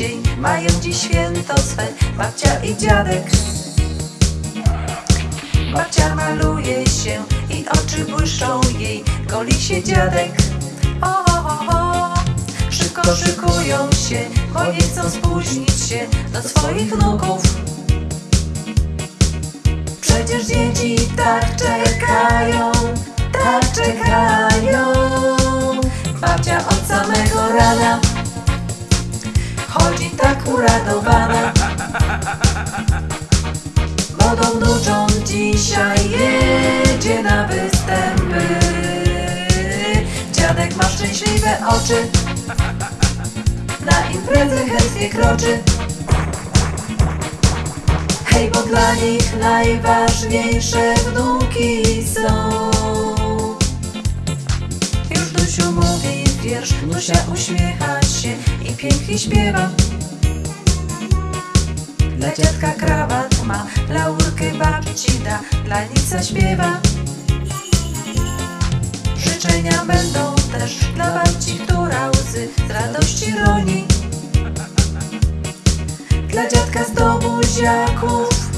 dzień Mają dziś święto swe. Babcia i dziadek. Babcia maluje się i oczy błyszczą jej. Goli się dziadek. O, o, o. Szybko szykują się, bo nie chcą spóźnić się Do swoich wnuków. Przecież dzieci tak czekają, tak czekają. Babcia od samego rana Chodzi tak uradowana Młodą wnuczą dzisiaj jedzie na występy. Dziadek ma szczęśliwe oczy. Na imprezę chętnie kroczy. Hej, bo dla nich najważniejsze wnuki i pięknie śpiewa. Dla dziadka krawat ma, laurkę babci da, dla nic śpiewa. Życzenia będą też dla babci, która łzy z radości roni. Dla dziadka z domu ziaków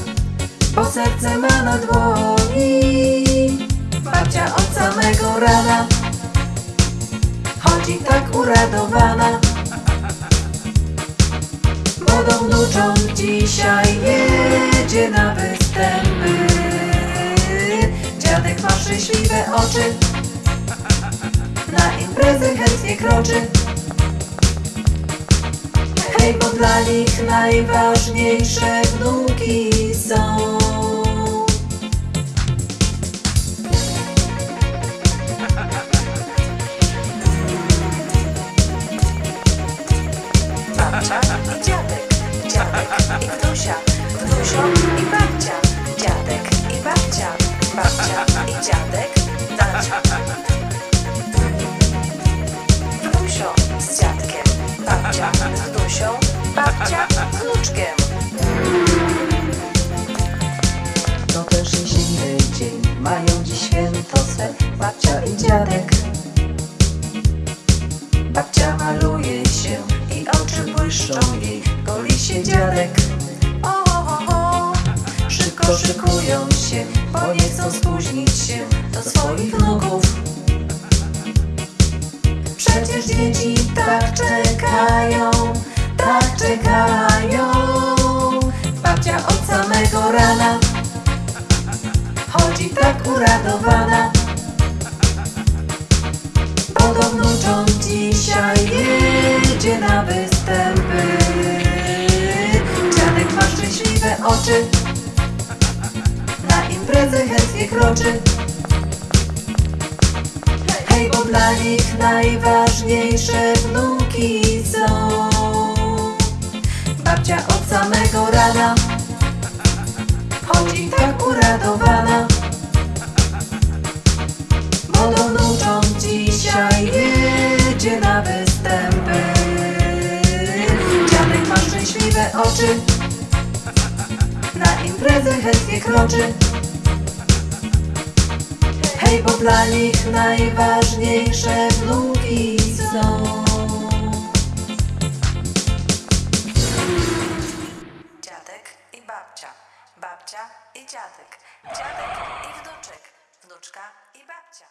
Bo serce ma na dłoni. Babcia od samego rana Chodzi tak uradowana Młodą wnuczą dzisiaj jedzie na występy. Dziadek ma szczęśliwe oczy Na imprezę chętnie kroczy. Hej, bo dla nich najważniejsze wnuki są. Dziadek, dziadek i babcia, dziadek i babcia, babcia i dziadek, dacia. Wnusio z dziadkiem, babcia z wnusią, babcia szykują się, bo nie chcą spóźnić się do swoich wnuków. Przecież dzieci tak czekają, tak czekają. Babcia od samego rana chodzi tak uradowana. Wnuczą dzisiaj jedzie na występy. Dziadek ma szczęśliwe oczy, chętnie kroczy. Hej, bo dla nich najważniejsze wnuki są. Babcia od samego rana chodzi tak uradowana. Młodą wnuczą dzisiaj jedzie na występy. Dziadek ma szczęśliwe oczy, na imprezę chętnie kroczy. Hej, bo dla nich najważniejsze wnuki są. Dziadek i babcia, babcia i dziadek, dziadek i wnuczek, wnuczka i babcia.